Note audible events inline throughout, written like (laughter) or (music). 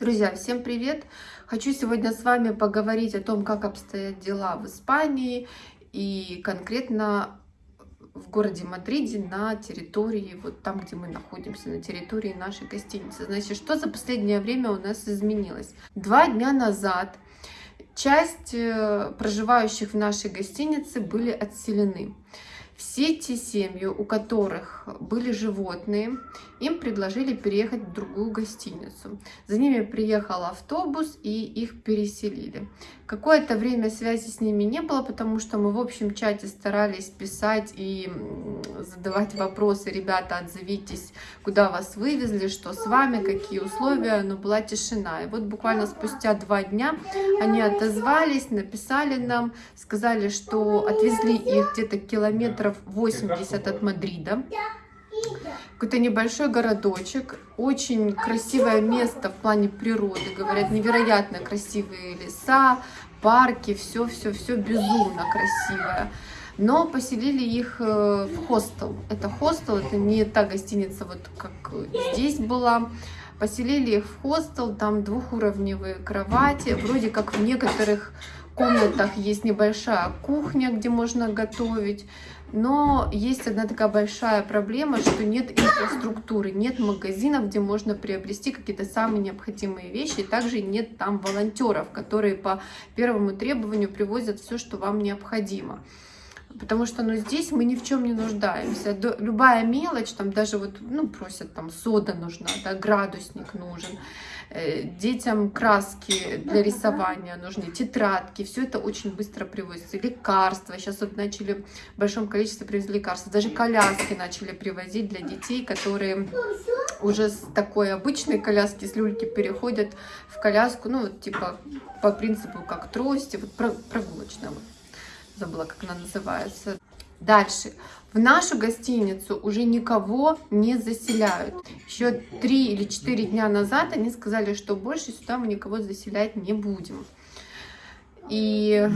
Друзья, всем привет! Хочу сегодня с вами поговорить о том, как обстоят дела в Испании и конкретно в городе Мадриде на территории, вот там, где мы находимся, на территории нашей гостиницы. Значит, что за последнее время у нас изменилось? Два дня назад часть э, проживающих в нашей гостинице были отселены. Все те семьи, у которых были животные, им предложили переехать в другую гостиницу. За ними приехал автобус и их переселили. Какое-то время связи с ними не было, потому что мы в общем чате старались писать и задавать вопросы. Ребята, отзовитесь, куда вас вывезли, что с вами, какие условия, но была тишина. И вот буквально спустя два дня они отозвались, написали нам, сказали, что отвезли их где-то километров 80 от Мадрида какой-то небольшой городочек, очень красивое место в плане природы, говорят, невероятно красивые леса, парки, все-все-все безумно красивое. Но поселили их э, в хостел. Это хостел, это не та гостиница, вот как здесь была. Поселили их в хостел, там двухуровневые кровати, вроде как в некоторых комнатах есть небольшая кухня, где можно готовить. Но есть одна такая большая проблема, что нет инфраструктуры, нет магазинов, где можно приобрести какие-то самые необходимые вещи. Также нет там волонтеров, которые по первому требованию привозят все, что вам необходимо. Потому что ну, здесь мы ни в чем не нуждаемся. Любая мелочь, там даже вот, ну, просят, там, сода нужна, да, градусник нужен. Э, детям краски для рисования нужны, тетрадки, все это очень быстро привозится. Лекарства, сейчас вот начали в большом количестве привезли лекарства, даже коляски начали привозить для детей, которые уже с такой обычной коляски, с люльки переходят в коляску, ну вот типа по принципу как трости, вот прогулочная, вот, забыла как она называется. Дальше. В нашу гостиницу уже никого не заселяют. Еще три или четыре дня назад они сказали, что больше сюда мы никого заселять не будем. И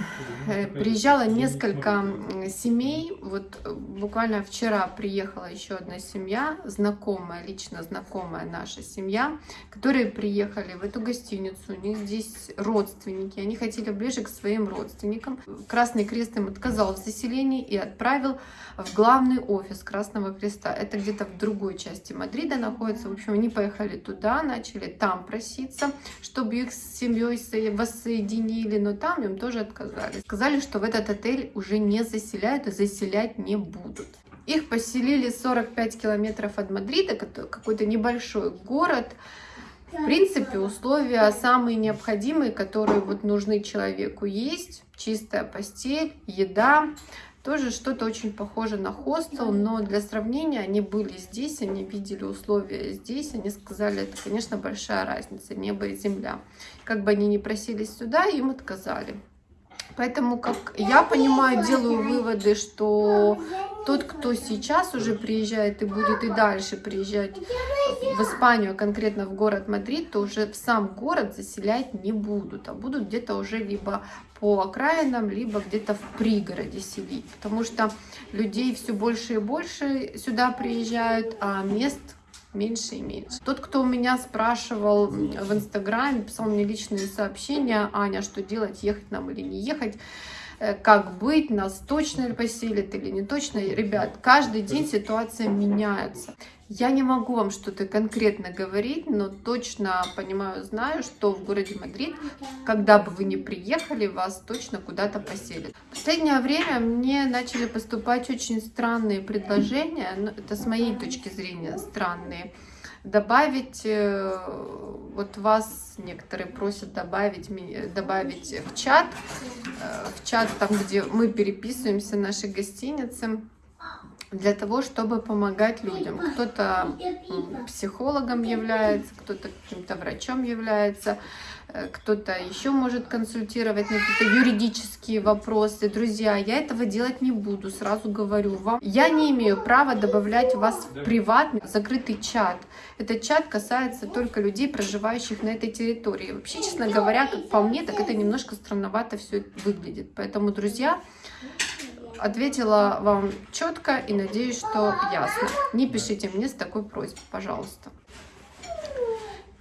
э, приезжало несколько семей. Вот э, буквально вчера приехала еще одна семья, знакомая, лично знакомая наша семья, которые приехали в эту гостиницу. У них здесь родственники. Они хотели ближе к своим родственникам. Красный Крест им отказал в заселении и отправил в главный офис Красного Креста. Это где-то в другой части Мадрида находится. В общем, они поехали туда, начали там проситься, чтобы их с семьей воссоединили. Но там им тоже отказали. Сказали, что в этот отель уже не заселяют и заселять не будут. Их поселили 45 километров от Мадрида, какой-то небольшой город. В принципе, условия самые необходимые, которые вот нужны человеку есть. Чистая постель, еда. Тоже что-то очень похоже на хостел, но для сравнения они были здесь, они видели условия здесь, они сказали, это, конечно, большая разница, небо и земля. Как бы они ни просились сюда, им отказали. Поэтому, как я понимаю, делаю выводы, что тот, кто сейчас уже приезжает и будет и дальше приезжать в Испанию, конкретно в город Мадрид, то уже в сам город заселять не будут, а будут где-то уже либо по окраинам, либо где-то в пригороде селить. Потому что людей все больше и больше сюда приезжают, а мест меньше и меньше. Тот, кто у меня спрашивал в Инстаграме, писал мне личные сообщения, Аня, что делать, ехать нам или не ехать, э, как быть, нас точно ли поселят или не точно. Ребят, каждый день ситуация меняется. Я не могу вам что-то конкретно говорить, но точно понимаю, знаю, что в городе Мадрид, когда бы вы ни приехали, вас точно куда-то поселят. В последнее время мне начали поступать очень странные предложения, ну, это с моей точки зрения странные, добавить, э, вот вас некоторые просят добавить, добавить в чат, э, в чат там, где мы переписываемся, нашей гостиницы, для того, чтобы помогать людям. Кто-то психологом является, кто-то каким-то врачом является, э, кто-то еще может консультировать на какие-то юридические вопросы. Друзья, я этого делать не буду, сразу говорю вам. Я не имею права добавлять вас в приватный закрытый чат. Этот чат касается только людей, проживающих на этой территории. Вообще, честно говоря, как по мне, так это немножко странновато все выглядит. Поэтому, друзья, Ответила вам четко и надеюсь, что ясно. Не пишите мне с такой просьбой, пожалуйста.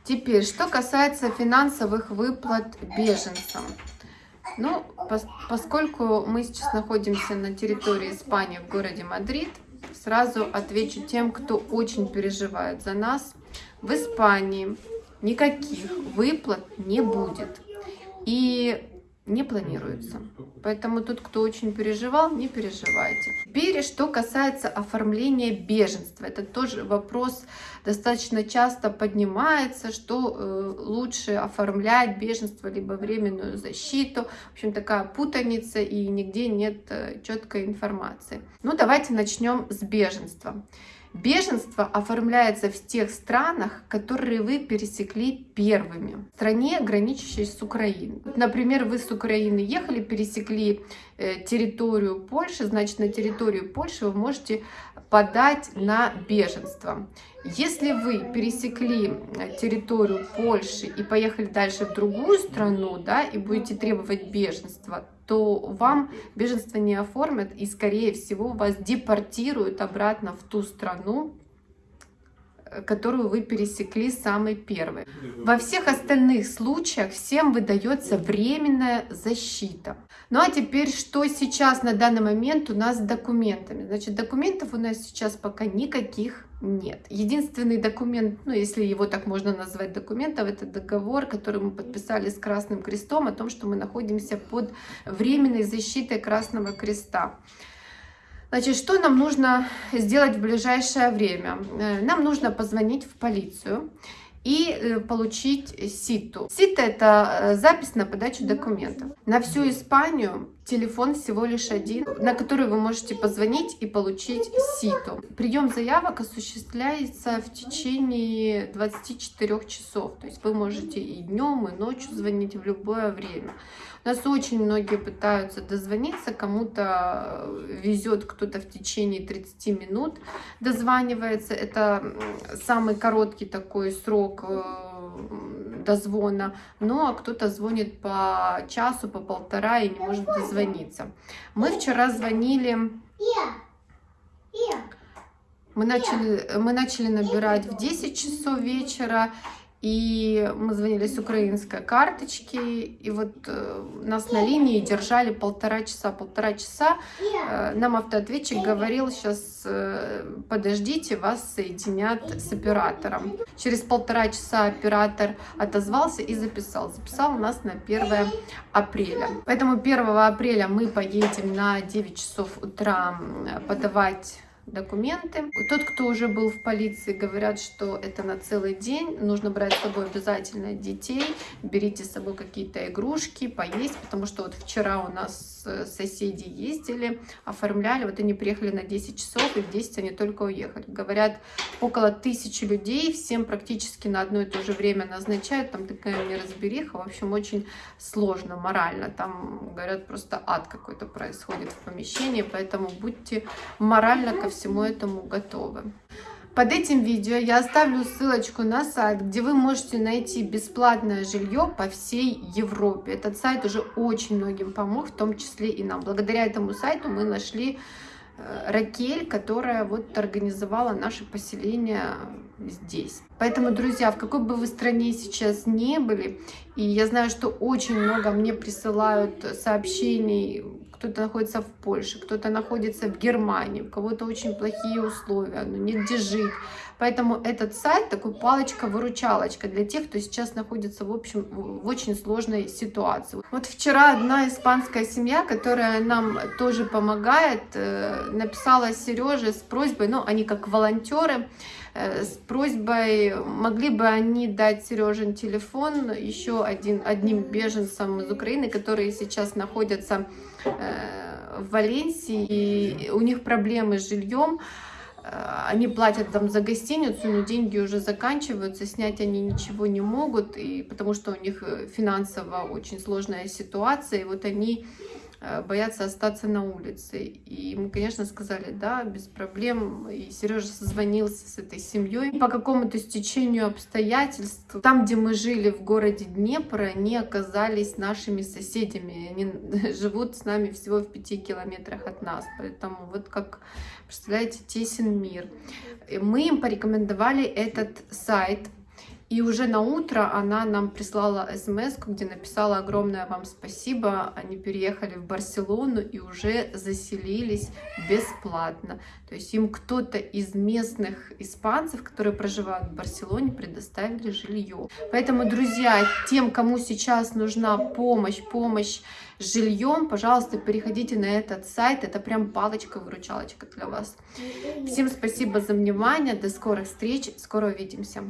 Теперь, что касается финансовых выплат беженцам. Ну, пос поскольку мы сейчас находимся на территории Испании, в городе Мадрид, сразу отвечу тем, кто очень переживает за нас. В Испании никаких выплат не будет. И не планируется. Поэтому тот, кто очень переживал, не переживайте. Теперь, что касается оформления беженства. Это тоже вопрос достаточно часто поднимается, что э, лучше оформлять беженство, либо временную защиту. В общем, такая путаница и нигде нет э, четкой информации. Ну, давайте начнем с беженства. Беженство оформляется в тех странах, которые вы пересекли первыми. В стране, граничащей с Украиной. Например, вы с Украины ехали, пересекли э, территорию Польши, значит, на территорию Польши вы можете подать на беженство. Если вы пересекли э, территорию Польши и поехали дальше в другую страну, да, и будете требовать беженства, то вам беженство не оформят и, скорее всего, вас депортируют обратно в ту страну, которую вы пересекли самый первый. Во всех остальных случаях всем выдается временная защита. Ну а теперь, что сейчас на данный момент у нас с документами? Значит, документов у нас сейчас пока никаких нет. Единственный документ, ну если его так можно назвать документом, это договор, который мы подписали с Красным Крестом о том, что мы находимся под временной защитой Красного Креста. Значит, что нам нужно сделать в ближайшее время? Э, нам нужно позвонить в полицию и э, получить СИТу. СИТа – это э, запись на подачу документов. На всю Испанию телефон всего лишь один, на который вы можете позвонить и получить СИТу. Прием заявок осуществляется в течение 24 часов. То есть вы можете и днем, и ночью звонить в любое время. У нас очень многие пытаются дозвониться, кому-то везет кто-то в течение 30 минут дозванивается. Это самый короткий такой срок э, дозвона, ну а кто-то звонит по часу, по полтора и не может дозвониться. Мы вчера звонили... Мы начали, мы начали набирать в 10 часов вечера, и мы звонили с украинской карточки, и вот э, нас на линии держали полтора часа. Полтора часа э, нам автоответчик говорил, сейчас э, подождите, вас соединят с оператором. Через полтора часа оператор отозвался и записал. Записал нас на 1 апреля. Поэтому 1 апреля мы поедем на 9 часов утра подавать документы. Тот, кто уже был в полиции, говорят, что это на целый день. Нужно брать с собой обязательно детей. Берите с собой какие-то игрушки, поесть, потому что вот вчера у нас э, соседи ездили, оформляли. Вот они приехали на 10 часов, и в 10 они только уехали. Говорят, около тысячи людей, всем практически на одно и то же время назначают. Там такая неразбериха. В общем, очень сложно морально. Там, говорят, просто ад какой-то происходит в помещении. Поэтому будьте морально ко всему этому готовы. Под этим видео я оставлю ссылочку на сайт, где вы можете найти бесплатное жилье по всей Европе. Этот сайт уже очень многим помог, в том числе и нам. Благодаря этому сайту мы нашли э, Ракель, которая вот организовала наше поселение здесь. Поэтому, друзья, в какой бы вы стране сейчас не были, и я знаю, что очень много мне присылают сообщений кто-то находится в Польше, кто-то находится в Германии, у кого-то очень плохие условия, ну, негде жить. Поэтому этот сайт такой палочка-выручалочка для тех, кто сейчас находится в, общем, в очень сложной ситуации. Вот вчера одна испанская семья, которая нам тоже помогает, э, написала Сереже с просьбой, ну, они как волонтеры, э, с просьбой, могли бы они дать Сережин телефон еще один, одним беженцам из Украины, которые сейчас находятся Э, в Валенсии, и у них проблемы с жильем, э, они платят там за гостиницу, но деньги уже заканчиваются, снять они ничего не могут, и потому что у них э, финансово очень сложная ситуация, и вот они боятся остаться на улице. И мы, конечно, сказали, да, без проблем. И Сережа созвонился с этой семьей. По какому-то стечению обстоятельств, там, где мы жили в городе Днепр, они оказались нашими соседями. Они (laughs) живут с нами всего в пяти километрах от нас. Поэтому вот как, представляете, тесен мир. И мы им порекомендовали этот сайт, И уже на утро она нам прислала смс, где написала огромное вам спасибо. Они переехали в Барселону и уже заселились бесплатно. То есть им кто-то из местных испанцев, которые проживают в Барселоне, предоставили жилье. Поэтому, друзья, тем, кому сейчас нужна помощь, помощь с жильем, пожалуйста, переходите на этот сайт. Это прям палочка-выручалочка для вас. Всем спасибо за внимание. До скорых встреч. Скоро увидимся.